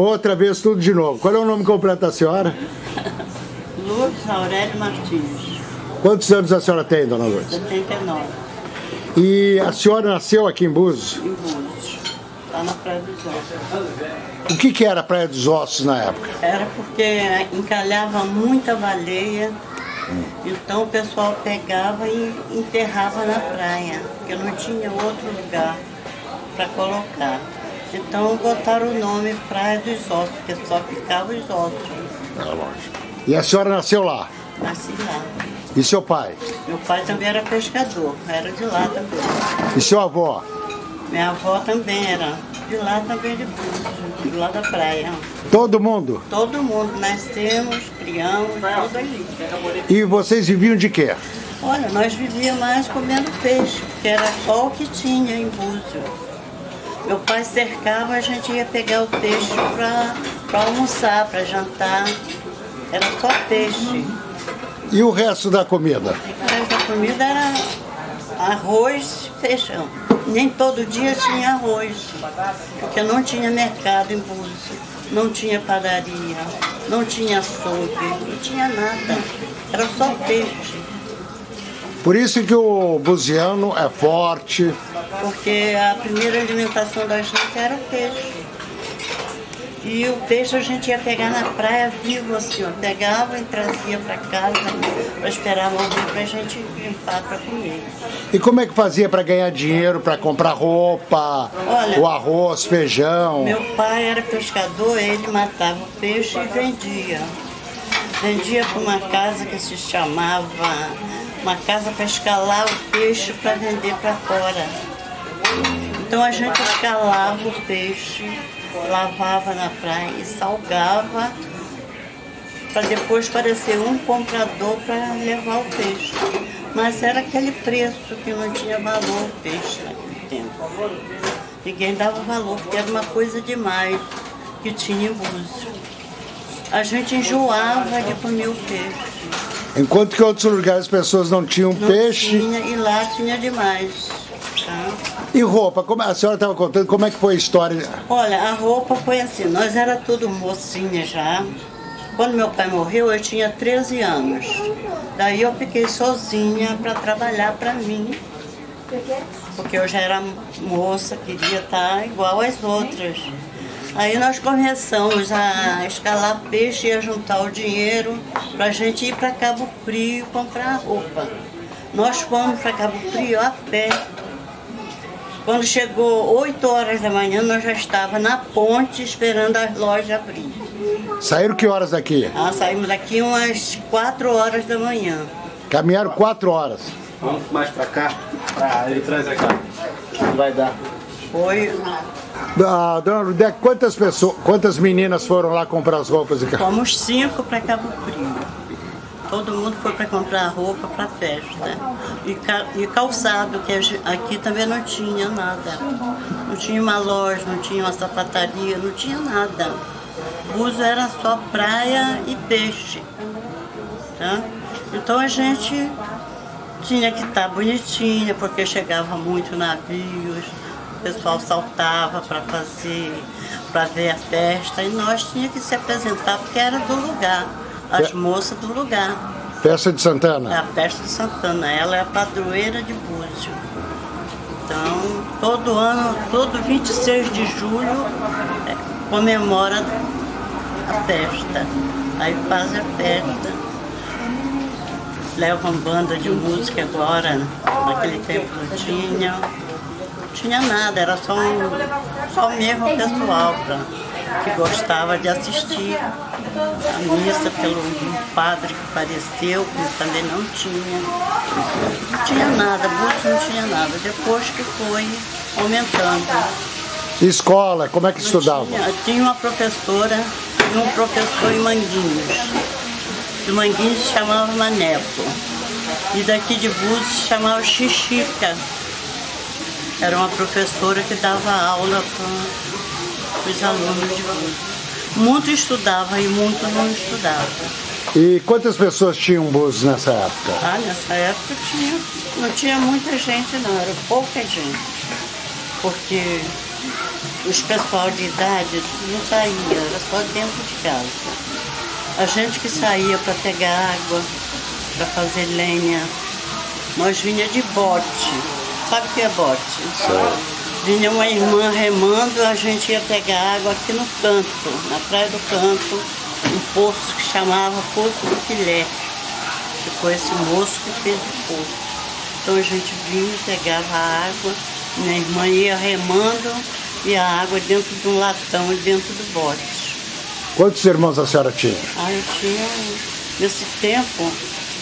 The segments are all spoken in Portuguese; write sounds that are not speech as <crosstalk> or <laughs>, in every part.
Outra vez tudo de novo. Qual é o nome completo da senhora? Lourdes Aurélio Martins, Quantos anos a senhora tem, dona Lourdes? 79, E a senhora nasceu aqui em Búzios. em Búzios. Está na Praia dos Ossos. O que, que era a Praia dos Ossos na época? Era porque encalhava muita baleia, então o pessoal pegava e enterrava na praia, porque não tinha outro lugar para colocar. Então botaram o nome Praia dos Ossos, porque só ficava os ossos. E a senhora nasceu lá. Nasci lá. E seu pai? Meu pai também era pescador, era de lá também. E seu avô? Minha avó também era de lá também de Búzios, de lá da praia. Todo mundo? Todo mundo nascemos, criamos, tudo ali. E vocês viviam de quê? Olha, nós vivíamos mais comendo peixe, porque era só o que tinha em Búzios. Meu pai cercava, a gente ia pegar o peixe para almoçar, para jantar. Era só peixe. E o resto da comida? O resto da comida era arroz e feijão. Nem todo dia tinha arroz, porque não tinha mercado em Búzios, não tinha padaria, não tinha açougue, não tinha nada. Era só peixe. Por isso que o buziano é forte. porque a primeira alimentação da gente era peixe. E o peixe a gente ia pegar na praia vivo assim, ó. Pegava e trazia para casa para esperar morrer para a gente limpar para comer. E como é que fazia para ganhar dinheiro, para comprar roupa, Olha, o arroz, feijão? Meu pai era pescador, ele matava o peixe e vendia. Vendia para uma casa que se chamava, uma casa para escalar o peixe para vender para fora. Então a gente escalava o peixe, lavava na praia e salgava para depois parecer um comprador para levar o peixe. Mas era aquele preço que não tinha valor o peixe naquele tempo. Ninguém dava valor, porque era uma coisa demais que tinha em Búzios. A gente enjoava de comer o peixe. Enquanto que em outros lugares as pessoas não tinham Não peixe. tinha, e lá tinha demais. tá? E roupa? Como a senhora estava contando como é que foi a história? Olha, a roupa foi assim, nós era tudo mocinha já. Quando meu pai morreu, eu tinha 13 anos. Daí eu fiquei sozinha para trabalhar para mim. Porque eu já era moça, queria estar igual às outras. Aí nós começamos a escalar peixe e a juntar o dinheiro para a gente ir para Cabo Frio comprar roupa. Nós fomos para Cabo Frio a pé. Quando chegou 8 horas da manhã, nós já estávamos na ponte esperando as lojas abrir. Saíram que horas daqui? Ah, saímos daqui umas 4 horas da manhã. Caminharam quatro horas. Vamos mais pra cá. Pra ele traz aqui. Não vai dar. Foi, Ah, dona Ludec, quantas pessoas, quantas meninas foram lá comprar as roupas? e ca- fomos cinco para Cabo Frio. Todo mundo foi para comprar roupa para festa. E, ca- e calçado, que aqui também não tinha nada. Não tinha uma loja, não tinha uma sapataria, não tinha nada. Búzios era só praia e peixe. Tá? Então a gente tinha que estar bonitinha, porque chegava muito navios, o pessoal saltava para fazer, para ver a festa, e nós tinha que se apresentar porque era do lugar, as É. moças do lugar. Festa de É Santana. a festa de Santana, ela é a padroeira de Búzios. Então, todo ano, todo 26 de julho, é, comemora a festa. Aí faz a festa. Levam banda de música agora, naquele tempo não tinha. Não tinha nada, era só, um, só mesmo o pessoal pra, que gostava de assistir a missa pelo padre que faleceu, que também não tinha. Não tinha nada, Búzios não tinha nada. Depois que foi aumentando. Escola, como é que estudava? Tinha, tinha uma professora e um professor em Manguinhos. De Manguinhos se chamava Maneco. E daqui de Búzios se chamava Xixica. Era uma professora que dava aula para os alunos de Búzios. Muito estudava e muito não estudava. E quantas pessoas tinham Búzios nessa época? Ah, nessa época tinha, não tinha muita gente não, era pouca gente. Porque os pessoal de idade não saía, era só dentro de casa. A gente que saía para pegar água, para fazer lenha, nós vinha de bote. Sabe o que é bote? Certo. Vinha uma irmã remando, a gente ia pegar água aqui no canto, na praia do canto, um poço que chamava Poço do Filé, que foi esse moço que fez o poço. Então a gente vinha, pegava a água, minha irmã ia remando e a água dentro de um latão e dentro do bote. Quantos irmãos a senhora tinha? Ah, eu tinha, nesse tempo,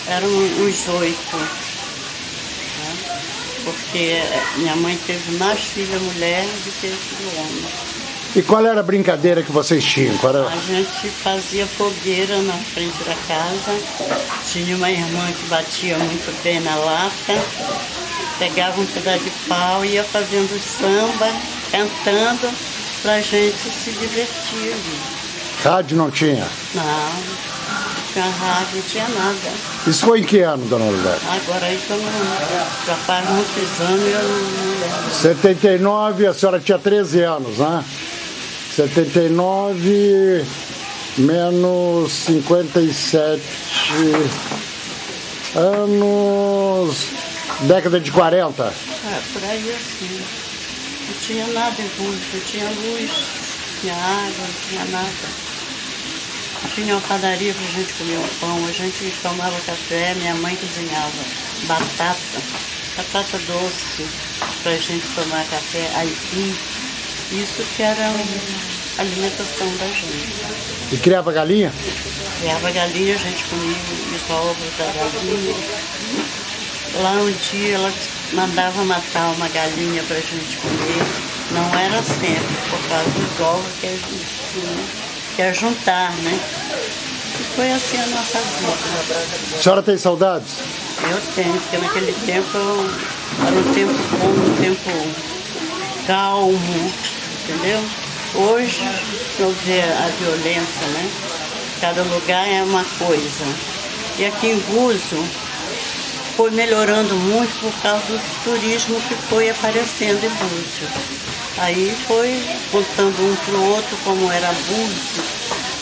eram uns oito. Porque minha mãe teve mais filha mulher do que filho homem. E qual era a brincadeira que vocês tinham? Era- A gente fazia fogueira na frente da casa. Tinha uma irmã que batia muito bem na lata. Pegava um pedaço de pau e ia fazendo samba, cantando, pra gente se divertir. Rádio não tinha. Não, não tinha rádio, não tinha nada. Isso foi em que ano, dona Lourdes? Agora que eu não. Já faz muitos anos e eu não, lembro. 79, a senhora tinha 13 anos, né? 79 menos 57 anos. Década de 40. É, por aí assim. Não tinha nada em luz, não tinha luz, não tinha água, não tinha nada. Tinha uma padaria pra gente comer um pão, a gente tomava café, minha mãe cozinhava batata, batata doce pra gente tomar café, aipim. Isso que era a alimentação da gente. E criava galinha? Criava galinha, a gente comia os ovos da galinha. Lá um dia ela mandava matar uma galinha pra gente comer. Não era sempre, por causa dos ovos que a gente tinha, que juntar, né? E foi assim a nossa vida. A senhora tem saudades? Eu tenho, porque naquele tempo eu- era um tempo bom, um tempo calmo, entendeu? Hoje eu vê a violência, né? Cada lugar é uma coisa. E aqui em Guzo foi melhorando muito por causa do turismo que foi aparecendo em Búzios. Aí foi contando um para o outro como era Búzios.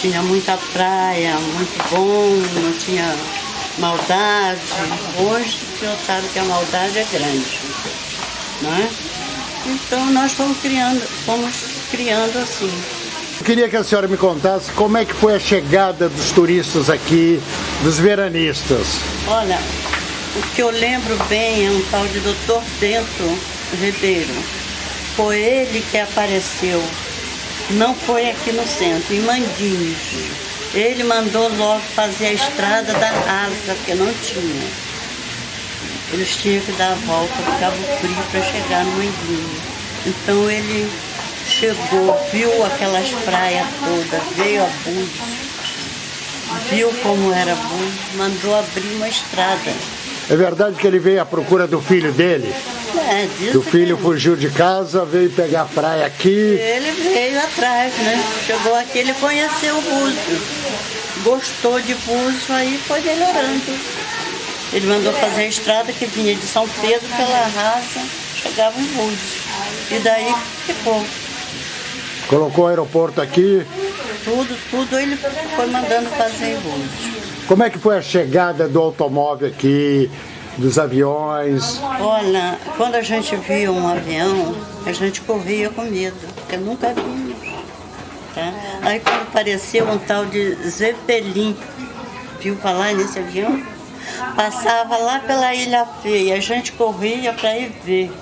Tinha muita praia, muito bom, não tinha maldade. Hoje o senhor sabe que a maldade é grande. Não é? Então nós fomos criando, fomos criando assim. Eu queria que a senhora me contasse como é que foi a chegada dos turistas aqui, dos veranistas. Olha, o que eu lembro bem é um tal de Dr. Bento Ribeiro. Foi ele que apareceu. Não foi aqui no centro, em Manguinhos. Ele mandou logo fazer a estrada da Asa, porque não tinha. Eles tinham que dar a volta do Cabo Frio para chegar no Manguinhos. Então ele chegou, viu aquelas praias todas, veio a Búzios, viu como era Búzios, mandou abrir uma estrada. É verdade que ele veio à procura do filho dele? É, Que o filho fugiu de casa, veio pegar a praia aqui. ele veio atrás, né? Chegou aqui, ele conheceu o Búzios. Gostou de Búzios, aí foi melhorando. Ele mandou fazer a estrada que vinha de São Pedro pela raça, chegava em Búzios. E daí ficou. Colocou o aeroporto aqui. Tudo, tudo ele foi mandando fazer em Búzios. Como é que foi a chegada do automóvel aqui, dos aviões? Olha, quando a gente via um avião, a gente corria com medo, porque nunca vimos. Tá? Aí quando apareceu um tal de Zeppelin, viu falar nesse avião? Passava lá pela Ilha Feia, a gente corria para ir ver.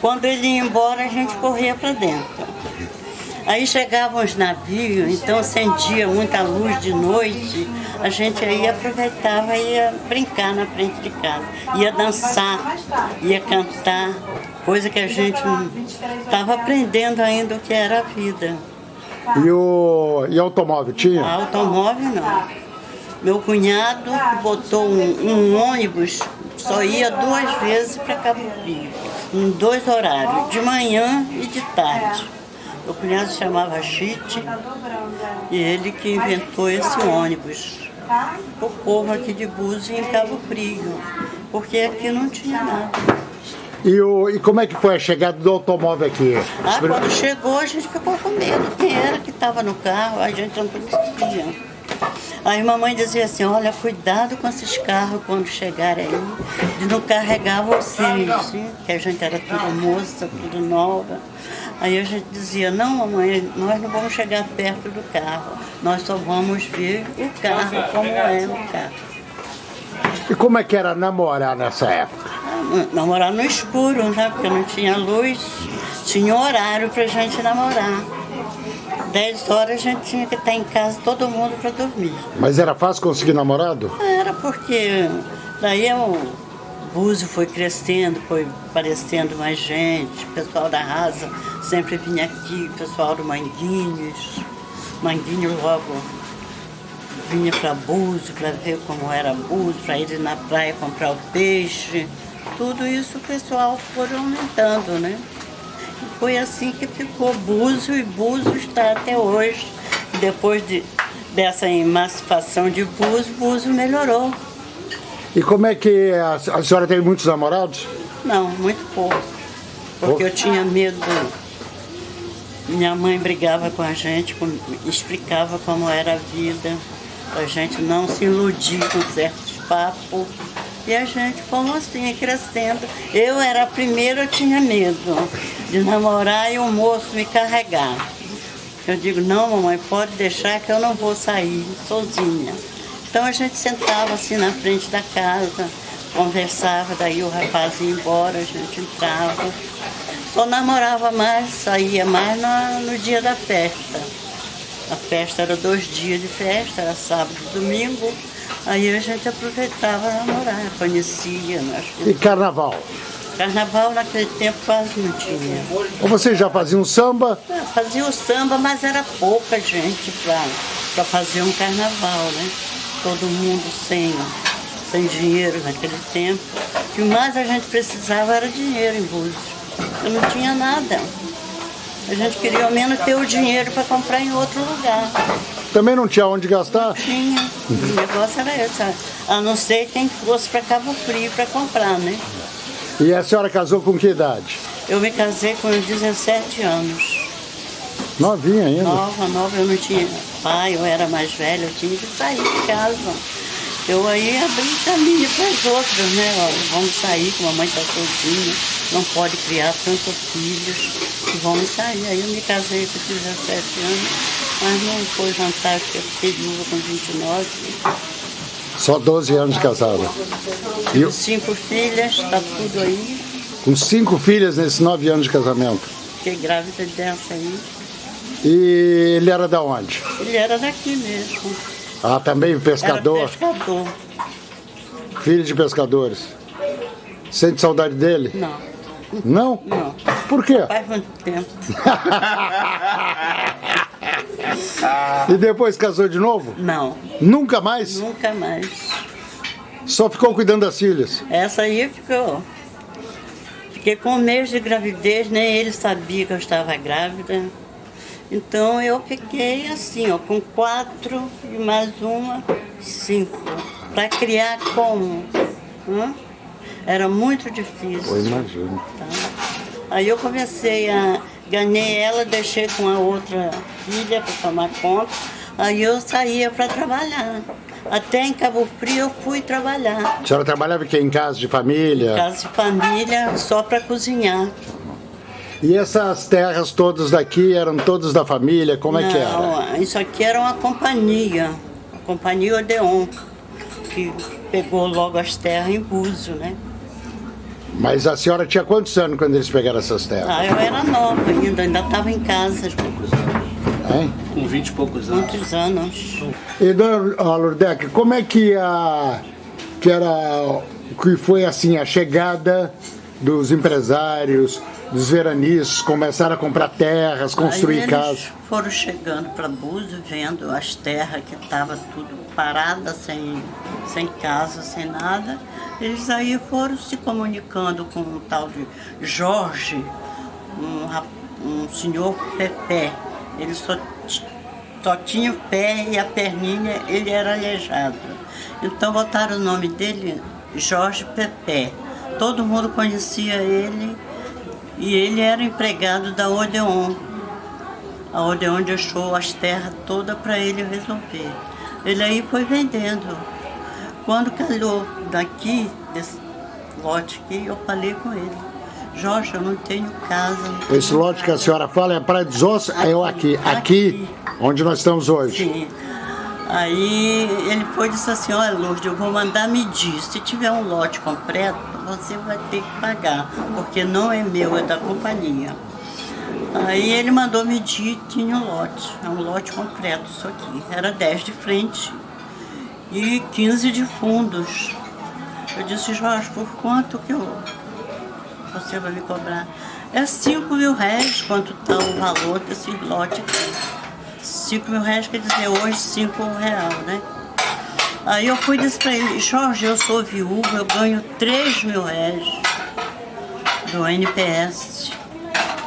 Quando ele ia embora, a gente corria para dentro. Aí chegavam os navios, então acendia muita luz de noite, a gente aí aproveitava e ia brincar na frente de casa. Ia dançar, ia cantar, coisa que a gente estava aprendendo ainda o que era a vida. E o e automóvel tinha? Automóvel não. Meu cunhado botou um, um ônibus, só ia duas vezes para Cabo Frio, em dois horários, de manhã e de tarde. Meu cunhado se chamava Chite e ele que inventou esse ônibus. O povo aqui de Búzios em Cabo Frio, porque aqui não tinha nada. E, o, e como é que foi a chegada do automóvel aqui? Ah, quando chegou, a gente ficou com medo. Quem era que estava no carro? A gente não conhecia. Aí mamãe dizia assim, olha, cuidado com esses carros quando chegarem aí, de não carregar vocês, que a gente era tudo moça, tudo nova. Aí a gente dizia, não mamãe, nós não vamos chegar perto do carro, nós só vamos ver o carro, como é o carro. E como é que era namorar nessa época? Namorar no escuro, né? Porque não tinha luz, tinha horário pra gente namorar. 10 horas a gente tinha que estar em casa, todo mundo para dormir. Mas era fácil conseguir namorado? Era porque daí o Búzio foi crescendo, foi aparecendo mais gente, o pessoal da Rasa sempre vinha aqui, o pessoal do Manguinhos. Manguinhos logo vinha para Búzio para ver como era Búzio, para ir na praia comprar o peixe. Tudo isso o pessoal foi aumentando, né? E foi assim que ficou Búzio e Búzio está até hoje. Depois de, dessa emancipação de Búzio, Búzio melhorou. E como é que a, a senhora teve muitos namorados? Não, muito pouco. Porque eu tinha medo. Minha mãe brigava com a gente, explicava como era a vida, a gente não se iludir com certos papos. E a gente, como assim, crescendo. Eu era a primeira, eu tinha medo de namorar e o moço me carregar. Eu digo, não, mamãe, pode deixar que eu não vou sair sozinha. Então a gente sentava assim na frente da casa, conversava, daí o rapaz ia embora, a gente entrava. Só namorava mais, saía mais na- no dia da festa. A festa era dois dias de festa, era sábado e domingo. Aí a gente aproveitava namorar, conhecia. Nós... E carnaval? Carnaval naquele tempo quase não tinha. Ou vocês já faziam samba? Ah, Fazia o samba, mas era pouca gente para fazer um carnaval, né? Todo mundo sem, sem dinheiro naquele tempo. O que mais a gente precisava era dinheiro em Búzios. Eu não tinha nada. A gente queria ao menos ter o dinheiro para comprar em outro lugar. Também não tinha onde gastar? Tinha. O negócio era esse. A não ser quem fosse para Cabo Frio para comprar, né? E a senhora casou com que idade? Eu me casei com 17 anos. Novinha ainda. Nova, nova, eu não tinha pai, eu era mais velha, eu tinha que sair de casa. Eu aí abri caminho para as outras, né? Ó, vamos sair, que a mamãe está sozinha, não pode criar tantos filhos, e vamos sair. Aí eu me casei com 17 anos, mas não foi porque eu fiquei viúva com 29. Só 12 anos de casada. E Tive cinco filhas, está tudo aí. com cinco filhas nesses nove anos de casamento. Fiquei grávida dessa aí. E ele era da onde? Ele era daqui mesmo. Ah, também Era pescador, pescador. filho de pescadores. Sente saudade dele? Não, Não? não. Por quê? Faz muito tempo. <laughs> E depois casou de novo? Não, Nunca mais? nunca mais. Só ficou cuidando das filhas. Essa aí ficou. Fiquei com um mês de gravidez, nem ele sabia que eu estava grávida. Então eu fiquei assim, ó, com quatro e mais uma, cinco. Para criar como? Hã? Era muito difícil. Eu imagino. tá? Aí eu comecei a. Ganhei ela, deixei com a outra filha para tomar conta. Aí eu saía para trabalhar. Até em Cabo Frio eu fui trabalhar. A senhora trabalhava aqui em casa de família? Casa de família só para cozinhar. E essas terras todas daqui eram todas da família? Como é que era? Não, isso aqui era uma companhia, a companhia Odeon, que pegou logo as terras em Búzio, né? Mas a senhora tinha quantos anos quando eles pegaram essas terras? Ah, eu era nova ainda, ainda estava em casa, Hein? Com 20 e poucos anos. muitos anos. E dona ah, Lourdeca, como é que a que era que foi assim a chegada dos empresários, dos veranistas, começaram a comprar terras, construir Aí casas? foram chegando para Búzio, vendo as terras que estavam tudo parada, sem, sem casa, sem nada. Eles aí foram se comunicando com um tal de Jorge, um, um senhor Pepé. Ele só, só tinha o pé e a perninha, ele era aleijado. Então botaram o nome dele Jorge Pepé. todo mundo conhecia ele e ele era empregado da Odeon. A Odeon deixou as terras todas para ele resolver. Ele aí foi vendendo. Quando calhou daqui, desse lote aqui, eu falei com ele. Jorge, eu não tenho casa. Não Esse lote que a senhora fala é Praia dos Ossos, é o aqui, aqui, Aqui. onde nós estamos hoje. Sim. Aí ele foi e disse assim, olha Lourdes, eu vou mandar medir. Se tiver um lote completo, você vai ter que pagar, porque não é meu, é da companhia. Aí ele mandou medir tinha um lote, é um lote completo isso aqui. Era 10 de frente e 15 de fundos. Eu disse, Jorge, por quanto que eu, você vai me cobrar? É 5 mil reais quanto está o valor desse lote aqui. 5 mil reais quer dizer hoje 5 real, né? Aí eu fui disse pra ele, Jorge, eu sou viúva, eu ganho 3 mil reais do NPS.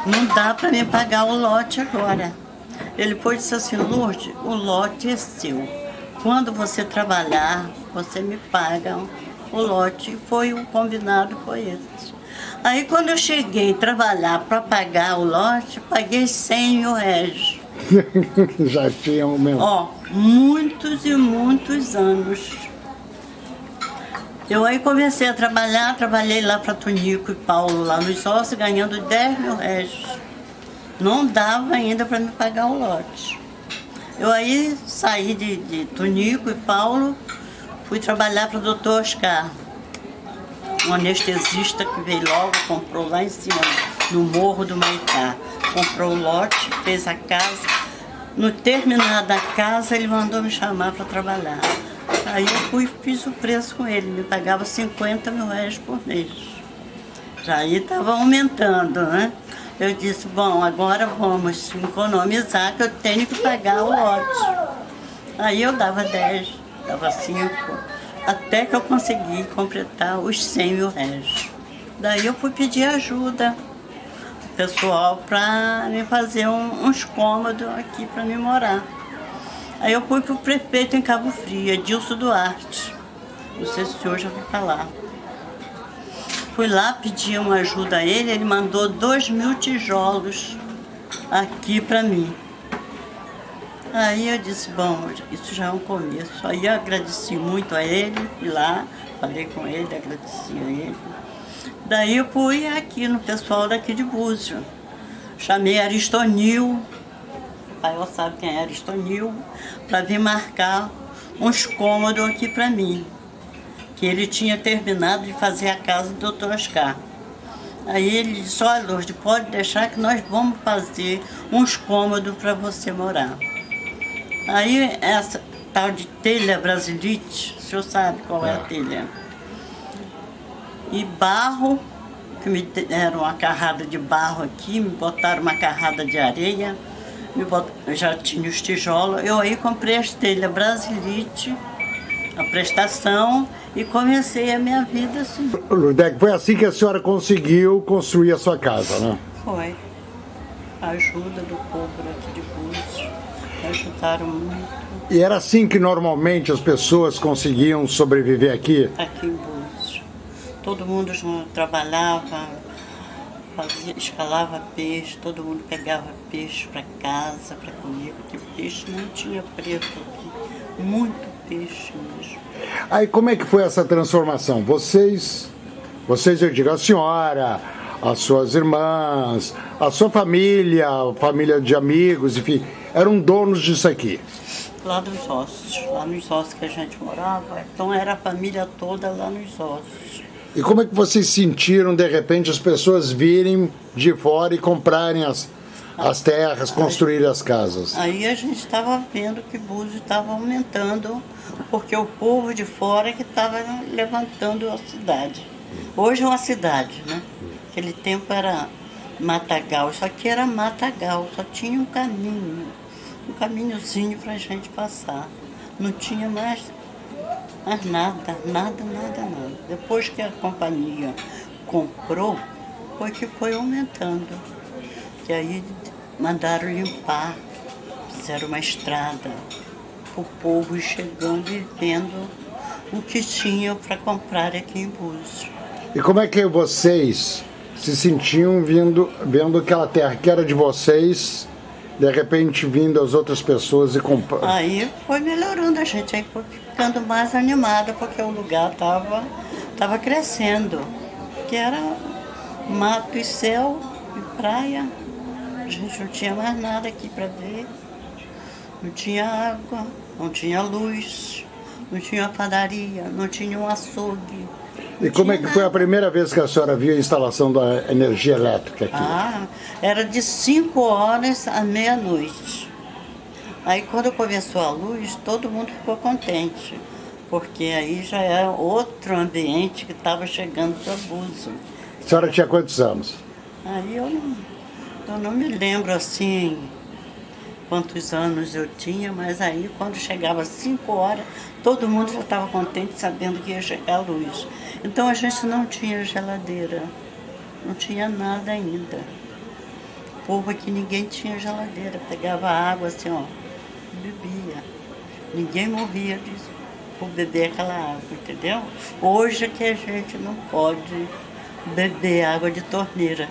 Não dá pra me pagar o lote agora. Ele foi e disse assim, Lourdes, o lote é seu. Quando você trabalhar, você me paga o lote. Foi o combinado, foi esse. Aí quando eu cheguei a trabalhar para pagar o lote, paguei 100 mil reais. <laughs> Já tinha um mesmo. Ó, muitos e muitos anos. Eu aí comecei a trabalhar, trabalhei lá para Tonico e Paulo, lá nos sócios, ganhando 10 mil reais. Não dava ainda para me pagar o lote. Eu aí saí de, de Tonico e Paulo, fui trabalhar para o doutor Oscar, um anestesista que veio logo, comprou lá em cima, no Morro do Maitá. Comprou o lote, fez a casa. No terminar da casa, ele mandou me chamar para trabalhar. Aí eu fui fiz o preço com ele, me pagava 50 mil reais por mês. Já aí estava aumentando, né? Eu disse, bom, agora vamos economizar que eu tenho que pagar o lote. Aí eu dava 10, dava 5, até que eu consegui completar os 100 mil reais. Daí eu fui pedir ajuda pessoal para me fazer um, uns cômodos aqui para me morar. Aí eu fui para o prefeito em Cabo Frio, Edilson Duarte. Não sei se o senhor já vai falar. Fui lá pedir uma ajuda a ele, ele mandou dois mil tijolos aqui para mim. Aí eu disse, bom, isso já é um começo. Aí eu agradeci muito a ele, fui lá, falei com ele, agradeci a ele. Daí eu fui aqui no pessoal daqui de Búzio. Chamei Aristonil, o pai sabe quem é Aristonil, para vir marcar uns cômodos aqui para mim. Que ele tinha terminado de fazer a casa do Dr. Oscar. Aí ele disse, olha Lourdes, pode deixar que nós vamos fazer uns cômodos para você morar. Aí essa tal de telha brasilite, o senhor sabe qual é a telha? E barro, que me deram uma carrada de barro aqui, me botaram uma carrada de areia, me bot... já tinha os tijolos. Eu aí comprei as telhas brasilite, a prestação, e comecei a minha vida assim. Ludec, foi assim que a senhora conseguiu construir a sua casa, né? Foi. A ajuda do povo aqui de Búzios, ajudaram muito E era assim que normalmente as pessoas conseguiam sobreviver aqui? aqui em Búzios. Todo mundo junto trabalhava, fazia, escalava peixe, todo mundo pegava peixe para casa, para comer, porque peixe não tinha preço aqui. Muito peixe mesmo. Aí como é que foi essa transformação? Vocês, vocês eu digo, a senhora, as suas irmãs, a sua família, a família de amigos, enfim, eram donos disso aqui. Lá dos ossos, lá nos ossos que a gente morava, então era a família toda lá nos ossos. E como é que vocês sentiram, de repente, as pessoas virem de fora e comprarem as, as terras, construírem as casas? Aí a gente estava vendo que Búzios estava aumentando, porque o povo de fora que estava levantando a cidade. Hoje é uma cidade, né? Aquele tempo era matagal, isso aqui era matagal, só tinha um caminho, um caminhozinho para a gente passar. Não tinha mais, mais nada, nada, nada, nada. Depois que a companhia comprou, foi que foi aumentando. E aí mandaram limpar, fizeram uma estrada, o povo chegando e vendo o que tinha para comprar aqui em Búzios. E como é que vocês se sentiam vindo, vendo aquela terra que era de vocês, de repente vindo as outras pessoas e comprando? Aí foi melhorando a gente, aí foi ficando mais animada, porque o lugar estava tava crescendo. Que era mato e céu e praia. A gente não tinha mais nada aqui para ver. Não tinha água, não tinha luz, não tinha padaria, não tinha um açougue. E como é que foi a primeira vez que a senhora viu a instalação da energia elétrica aqui? Ah, era de 5 horas à meia-noite. Aí quando começou a luz, todo mundo ficou contente, porque aí já era outro ambiente que estava chegando para abuso. A senhora tinha quantos anos? Aí eu não, eu não me lembro assim quantos anos eu tinha, mas aí quando chegava 5 horas, todo mundo já estava contente sabendo que ia chegar a luz. Então a gente não tinha geladeira, não tinha nada ainda. O povo aqui ninguém tinha geladeira, pegava água assim, ó, bebia. Ninguém morria de, por beber aquela água, entendeu? Hoje é que a gente não pode beber água de torneira.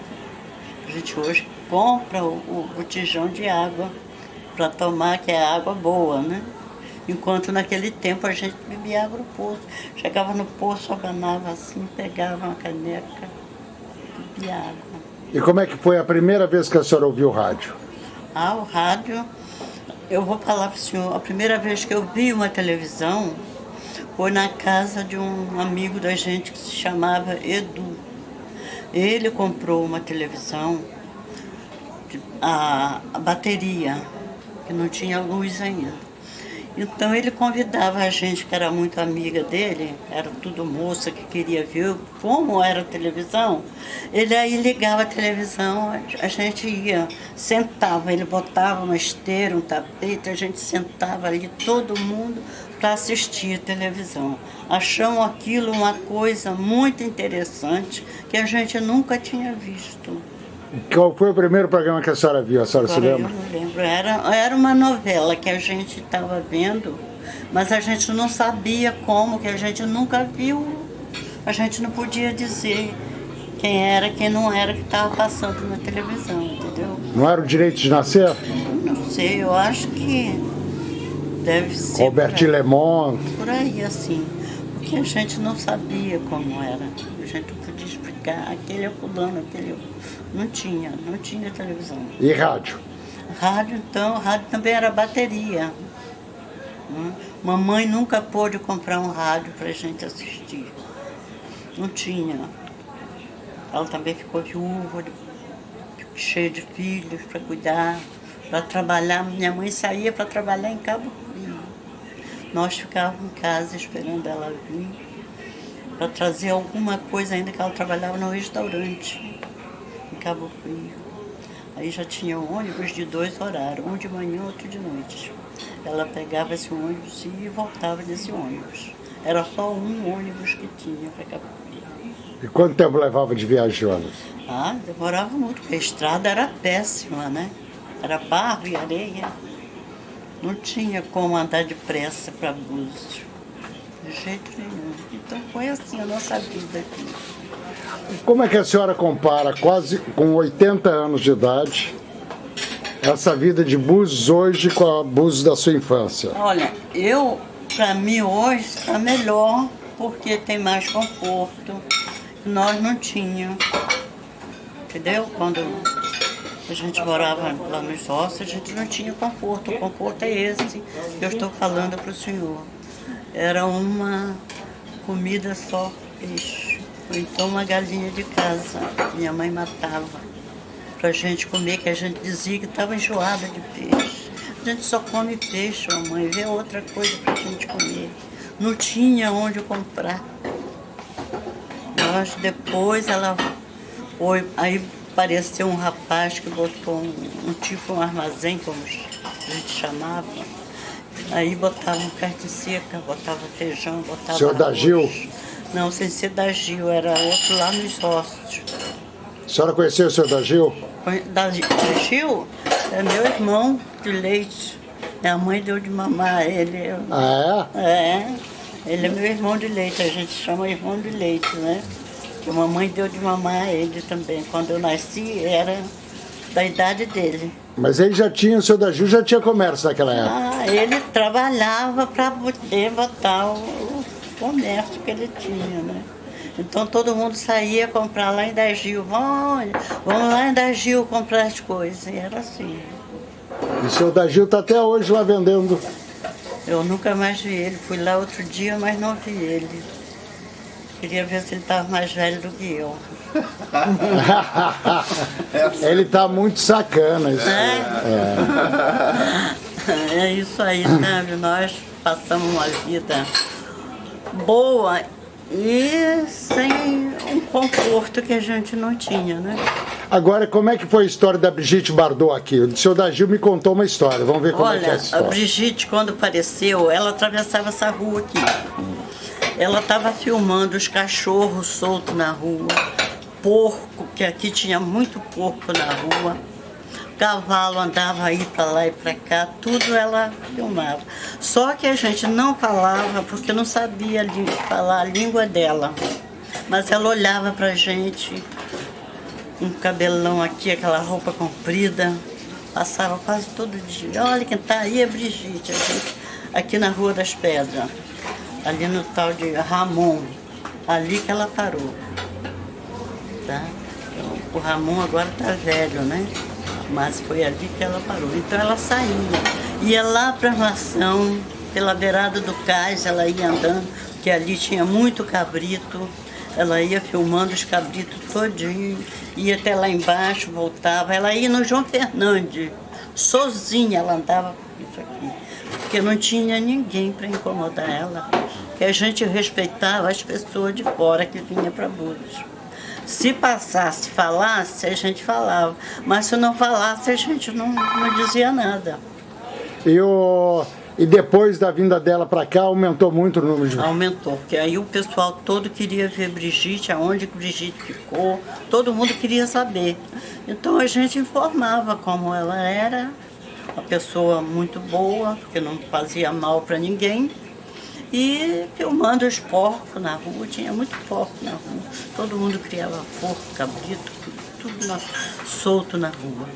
A gente hoje compra o, o botijão de água para tomar, que é água boa, né? Enquanto naquele tempo a gente bebia água no poço. Chegava no poço, abanava assim, pegava uma caneca, bebia água. E como é que foi a primeira vez que a senhora ouviu o rádio? Ah, o rádio, eu vou falar para o senhor, a primeira vez que eu vi uma televisão foi na casa de um amigo da gente que se chamava Edu. Ele comprou uma televisão, a, a bateria, que não tinha luz ainda. Então ele convidava a gente, que era muito amiga dele, era tudo moça que queria ver como era a televisão. Ele aí ligava a televisão, a gente ia, sentava, ele botava uma esteira, um tapete, a gente sentava ali, todo mundo, para assistir a televisão. Achamos aquilo uma coisa muito interessante que a gente nunca tinha visto. Qual foi o primeiro programa que a senhora viu? A senhora Agora se lembra? Eu não lembro. Era, era uma novela que a gente estava vendo, mas a gente não sabia como, que a gente nunca viu. A gente não podia dizer quem era, quem não era que estava passando na televisão, entendeu? Não era o direito de nascer? Não sei, eu acho que deve ser. Robert por aí, Lemont. por aí, assim. Porque a gente não sabia como era. A gente não podia explicar. Aquele é fulano, aquele é... Não tinha, não tinha televisão. E rádio? Rádio, então, rádio também era bateria. Hum. Mamãe nunca pôde comprar um rádio para a gente assistir. Não tinha. Ela também ficou viúva, cheia de filhos para cuidar, para trabalhar. Minha mãe saía para trabalhar em Cabo Frio. Nós ficávamos em casa esperando ela vir para trazer alguma coisa ainda que ela trabalhava no restaurante Cabo Frio. Aí já tinha ônibus de dois horários, um de manhã e outro de noite. Ela pegava esse ônibus e voltava desse ônibus. Era só um ônibus que tinha para Cabo Frio. E quanto tempo levava de viagem de ônibus? Ah, demorava muito, porque a estrada era péssima, né? Era barro e areia. Não tinha como andar depressa para Búzios. De jeito nenhum. Então foi assim a nossa vida aqui. Como é que a senhora compara, quase com 80 anos de idade, essa vida de Búzios hoje com a Búzios da sua infância? Olha, eu, para mim hoje está melhor porque tem mais conforto. Nós não tínhamos. Entendeu? Quando a gente morava lá nos ossos, a gente não tinha conforto. O conforto é esse que eu estou falando para o senhor. Era uma comida só peixe. Ou então uma galinha de casa. Minha mãe matava pra gente comer, que a gente dizia que estava enjoada de peixe. A gente só come peixe, mamãe, vê outra coisa pra gente comer. Não tinha onde comprar. Nós depois ela foi, aí apareceu um rapaz que botou um, um tipo um armazém, como a gente chamava. Aí botava um carne seca, botava feijão, botava. Da arroz. Gil? Não, sem ser da Gil, era outro lá nos ossos. A senhora conheceu o senhor da Gil? Da, da Gil é meu irmão de leite. Minha mãe deu de mamar a ele. Ah, É, ele é meu irmão de leite, a gente chama irmão de leite, né? Que a mamãe deu de mamar a ele também. Quando eu nasci, era da idade dele. Mas ele já tinha, o seu Dagil já tinha comércio naquela época? Ah, ele trabalhava para poder botar o comércio que ele tinha, né? Então todo mundo saía comprar lá em Dagil. Vamos, vamos lá em Dagil comprar as coisas. E era assim. E o seu Dagil está até hoje lá vendendo? Eu nunca mais vi ele. Fui lá outro dia, mas não vi ele. Queria ver se ele estava mais velho do que eu. <laughs> ele está muito sacana. Isso. É? É. é isso aí, sabe? Nós passamos uma vida boa e sem um conforto que a gente não tinha, né? Agora, como é que foi a história da Brigitte Bardot aqui? O senhor Dagil me contou uma história, vamos ver como Olha, é que é essa história. a Brigitte, quando apareceu, ela atravessava essa rua aqui. Ela estava filmando os cachorros soltos na rua, porco, que aqui tinha muito porco na rua cavalo andava aí para lá e para cá, tudo ela filmava. Só que a gente não falava porque não sabia falar a língua dela. Mas ela olhava para a gente, um cabelão aqui, aquela roupa comprida, passava quase todo dia. Olha quem está aí é Brigitte, gente, aqui na Rua das Pedras, ali no tal de Ramon, ali que ela parou. Tá? Então, o Ramon agora está velho, né? Mas foi ali que ela parou. Então ela saía, ia lá para a armação, pela beirada do cais, ela ia andando, que ali tinha muito cabrito, ela ia filmando os cabritos todinho, ia até lá embaixo, voltava, ela ia no João Fernandes, sozinha ela andava isso aqui, porque não tinha ninguém para incomodar ela, que a gente respeitava as pessoas de fora que vinha para Búzios. Se passasse, falasse, a gente falava. Mas se não falasse, a gente não, não dizia nada. E, o, e depois da vinda dela para cá, aumentou muito o número de... Aumentou, porque aí o pessoal todo queria ver Brigitte, aonde Brigitte ficou, todo mundo queria saber. Então a gente informava como ela era, uma pessoa muito boa, que não fazia mal para ninguém e filmando os porcos na rua, tinha muito porco na rua. Todo mundo criava porco, cabrito, tudo na, solto na rua.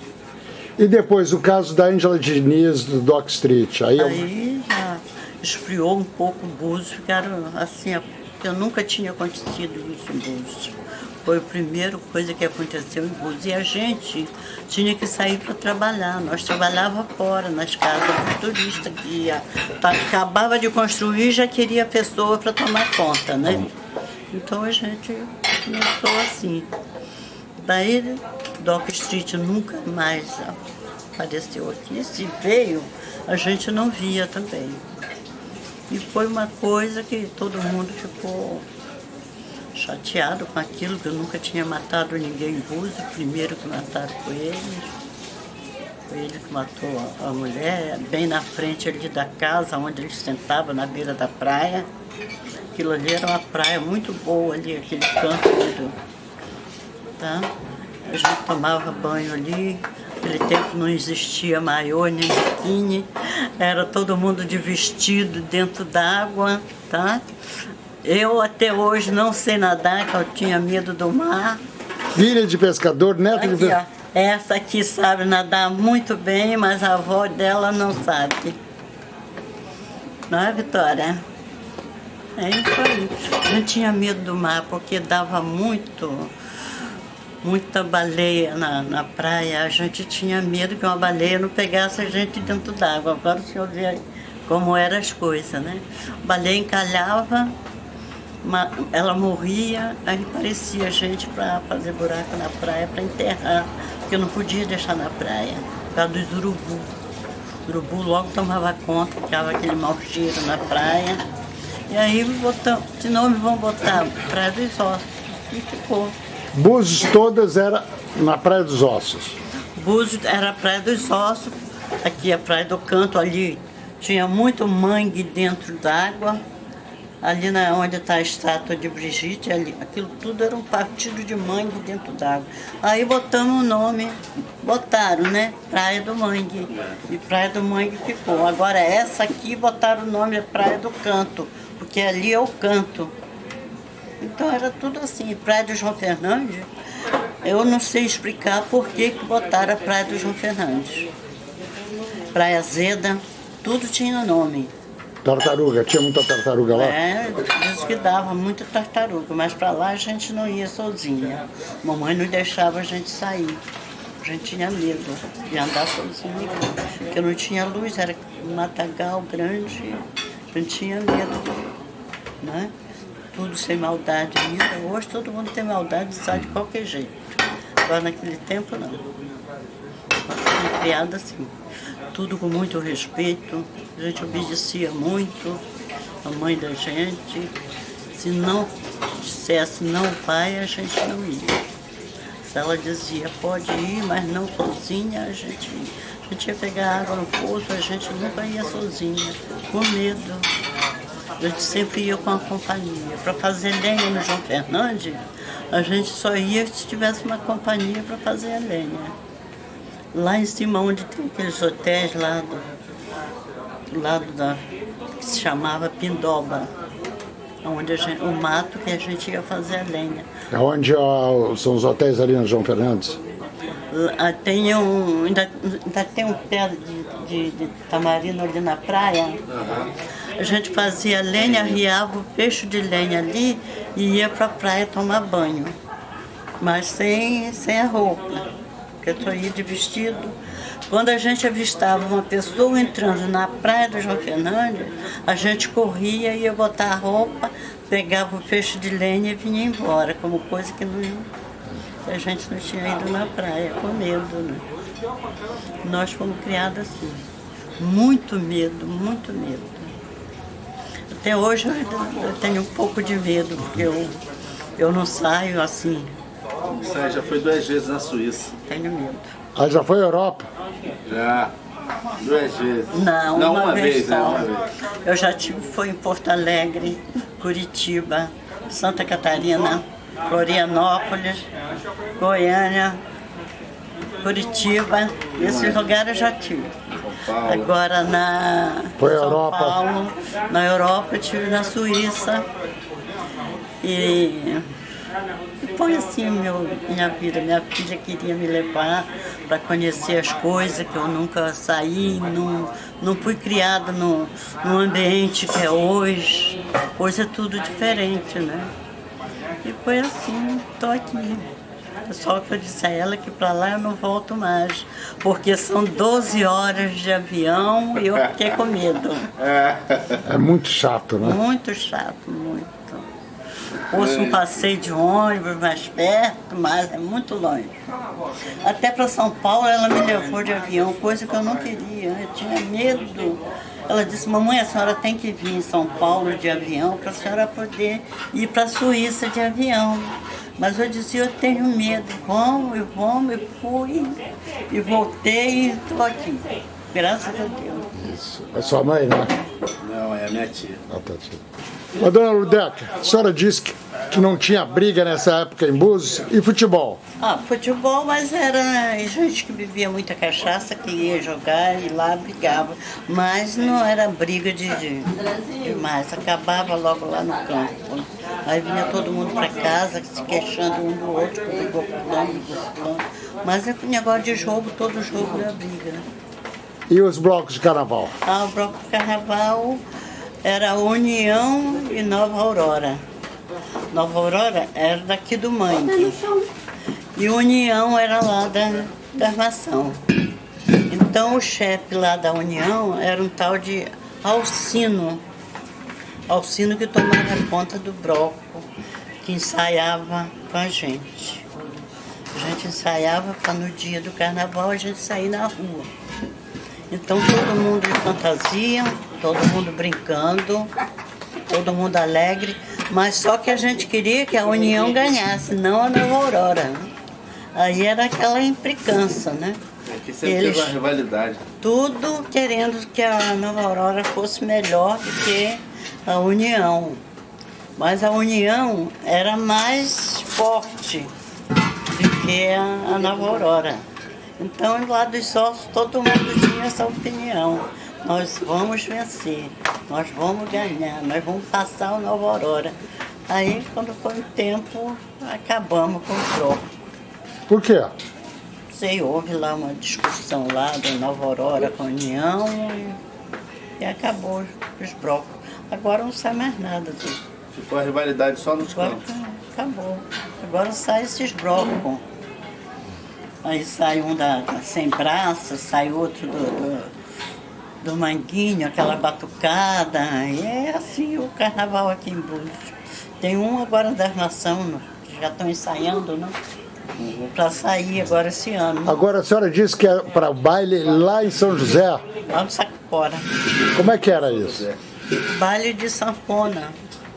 E depois o caso da Angela Diniz do Dock Street? Aí, aí já esfriou um pouco o Búzios, ficaram assim, eu nunca tinha acontecido isso em Búzios. Foi a primeira coisa que aconteceu em Búzios. E a gente tinha que sair para trabalhar. Nós trabalhava fora, nas casas do turista, que ia, tá, acabava de construir já queria pessoa para tomar conta, né? Então a gente começou assim. Daí Dock Street nunca mais apareceu aqui. Se veio, a gente não via também. E foi uma coisa que todo mundo ficou chateado com aquilo, que eu nunca tinha matado ninguém em primeiro que mataram foi ele. Foi ele que matou a, mulher, bem na frente ali da casa, onde ele sentava, na beira da praia. Aquilo ali era uma praia muito boa ali, aquele canto ali tá? A gente tomava banho ali, naquele tempo não existia maiô nem biquíni, era todo mundo de vestido dentro d'água, tá? Eu até hoje não sei nadar, que eu tinha medo do mar. Filha de pescador, neto de pescador. Essa aqui sabe nadar muito bem, mas a avó dela não sabe. Não é, Vitória? É isso aí. Eu tinha medo do mar, porque dava muito, muita baleia na, na praia. A gente tinha medo que uma baleia não pegasse a gente dentro d'água. Agora o senhor vê como eram as coisas, né? A baleia encalhava, uma, ela morria, aí parecia gente para fazer buraco na praia, para enterrar, porque eu não podia deixar na praia, por causa dos urubu. O urubu logo tomava conta, ficava aquele mau cheiro na praia. E aí botam, de novo vão botar Praia dos Ossos. E ficou. Búzios todas era na Praia dos Ossos? Búzios era a Praia dos Ossos, aqui a Praia do Canto, ali tinha muito mangue dentro d'água ali na, onde está a estátua de Brigitte, ali, aquilo tudo era um partido de mangue dentro d'água. Aí botamos o nome, botaram, né? Praia do Mangue. E Praia do Mangue ficou. Agora essa aqui botaram o nome Praia do Canto, porque ali é o canto. Então era tudo assim. Praia do João Fernandes, eu não sei explicar por que, que botaram a Praia do João Fernandes. Praia Zeda, tudo tinha nome. Tartaruga, tinha muita tartaruga lá? É, diz que dava muita tartaruga, mas para lá a gente não ia sozinha. Mamãe não deixava a gente sair. A gente tinha medo de andar sozinha, porque não tinha luz, era um matagal grande, a gente tinha medo, né? Tudo sem maldade ainda. Hoje todo mundo tem maldade sai de qualquer jeito. Agora naquele tempo não. Criada assim tudo com muito respeito, a gente obedecia muito a mãe da gente. Se não dissesse não pai, a gente não ia. Se ela dizia pode ir, mas não sozinha, a gente ia. A gente ia pegar água no poço, a gente nunca ia sozinha, com medo. A gente sempre ia com a companhia. Para fazer lenha no João Fernandes, a gente só ia se tivesse uma companhia para fazer a lenha lá em cima onde tem aqueles hotéis lá do, do lado da. que se chamava Pindoba. Onde gente, o mato que a gente ia fazer a lenha. É onde ó, são os hotéis ali na João Fernandes? Lá, tem um. Ainda, ainda tem um pé de, de, de tamarino ali na praia. A gente fazia lenha, riava o peixe de lenha ali e ia para a praia tomar banho. Mas sem, sem a roupa porque eu ia de vestido. Quando a gente avistava uma pessoa entrando na praia do João Fernandes, a gente corria, ia botar a roupa, pegava o peixe de lenha e vinha embora, como coisa que não, a gente não tinha ido na praia, com medo. Né? Nós fomos criados assim, muito medo, muito medo. Até hoje eu tenho um pouco de medo, porque eu, eu não saio assim, você já foi duas vezes na Suíça. Tenho medo. Ah, já foi à Europa? Já. Duas vezes. Não, Não uma, uma vez, vez, né? só. Uma vez. Eu já tive, foi em Porto Alegre, Curitiba, Santa Catarina, Florianópolis, Goiânia, Curitiba, esses lugares eu já tive. Agora na Foi São Europa. Paulo, na Europa eu tive na Suíça. E foi assim meu, minha vida. Minha filha queria me levar para conhecer as coisas que eu nunca saí, não, não fui criada no, no ambiente que é hoje. Hoje é tudo diferente, né? E foi assim, estou aqui. Só que eu disse a ela que para lá eu não volto mais, porque são 12 horas de avião e eu fiquei com medo. É muito chato, né? Muito chato, muito. Fosse um passeio de ônibus mais perto, mas é muito longe. Até para São Paulo ela me levou de avião, coisa que eu não queria, eu tinha medo. Ela disse, mamãe, a senhora tem que vir em São Paulo de avião para a senhora poder ir para a Suíça de avião. Mas eu disse, eu tenho medo, vamos, e vamos, e fui, e voltei e estou aqui. Graças a Deus. Isso. É sua mãe, né? Não, é a minha tia. Ah, tá, tia. Ô, dona Ludeca, a senhora disse que, que não tinha briga nessa época em Búzios e futebol. Ah, futebol, mas era gente que bebia muita cachaça, que ia jogar e lá brigava. Mas não era briga de, de demais, acabava logo lá no campo. Aí vinha todo mundo para casa se queixando um do outro, que brigou com fulano, brigou com fulano. Mas é negócio de jogo, todo jogo era briga. né? E os blocos de carnaval? Ah, o bloco de carnaval era União e Nova Aurora. Nova Aurora era daqui do Mangue. E União era lá da, da Armação. Então o chefe lá da União era um tal de Alcino. Alcino que tomava conta do bloco, que ensaiava com a gente. A gente ensaiava para no dia do carnaval a gente sair na rua. Então todo mundo de fantasia, todo mundo brincando, todo mundo alegre, mas só que a gente queria que a União ganhasse, não a Nova Aurora. Aí era aquela implicância, né? Aqui sempre Eles- teve uma rivalidade. Tudo querendo que a Nova Aurora fosse melhor do que a União. Mas a União era mais forte do que a, a Nova Aurora. Então, lá dos sócios, todo mundo tinha essa opinião. Nós vamos vencer, nós vamos ganhar, nós vamos passar a Nova Aurora. Aí, quando foi o tempo, acabamos com o bloco. Por quê? Sei, houve lá uma discussão lá da Nova Aurora com a União e, e acabou os blocos. Agora não sai mais nada disso. Ficou a rivalidade só nos Agora cantos. acabou. Agora sai esses blocos. Aí sai um da, da Sem Braço, sai outro do, do, do Manguinho, aquela batucada. É assim o carnaval aqui em Búzios. Tem um agora da Armação, né, que já estão ensaiando, né? Para sair agora esse ano. Agora a senhora disse que é para o baile lá em São José. Lá no Sacopora. Como é que era isso? Baile de sanfona.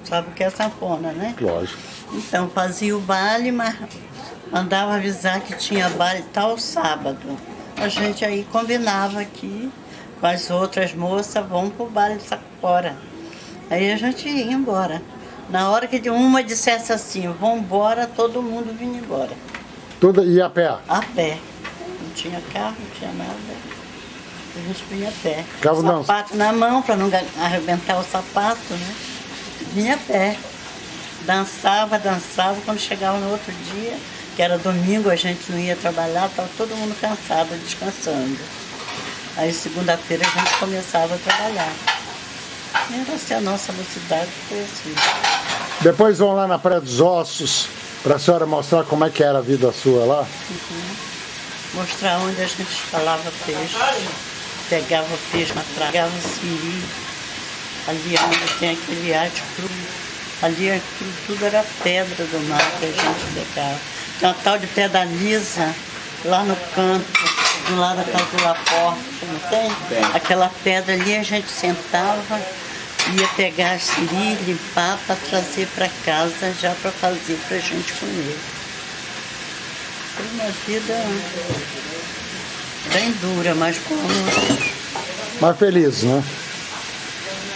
Sabe o que é sanfona, né? Lógico. Então, fazia o baile, mas mandava avisar que tinha baile tal sábado. A gente aí combinava aqui com as outras moças, vamos pro baile Sacopora. Aí a gente ia embora. Na hora que uma dissesse assim, vamos embora, todo mundo vinha embora. Tudo ia a pé. A pé. Não tinha carro, não tinha nada. A gente vinha a pé. Ficava não. sapato na mão para não arrebentar o sapato, né? Vinha a pé. Dançava, dançava. Quando chegava no outro dia, que era domingo, a gente não ia trabalhar, estava todo mundo cansado, descansando. Aí segunda-feira a gente começava a trabalhar. E assim a nossa mocidade, foi assim. Depois vão lá na Praia dos Ossos para a senhora mostrar como é que era a vida sua lá. mostrar onde a gente escalava peixe, pegava peixe na praia, pegava siri, ali onde tem aquele arte cru, ali aquilo tudo era pedra do mar que a gente pegava. Tem uma tal de pedra lisa lá no canto, do lado da casa do Laporte, não tem? Tem. Aquela pedra ali a gente sentava, ia pegar a siri, limpar para trazer para casa já para fazer para a gente comer. Foi uma vida bem dura, mas como Mais feliz, né?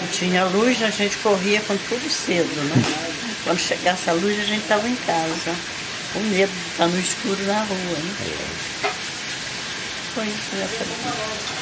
não tinha luz, a gente corria com tudo cedo, né? Quando chegasse a luz, a gente estava em casa, com medo de estar no escuro na rua, né? Foi isso, vida.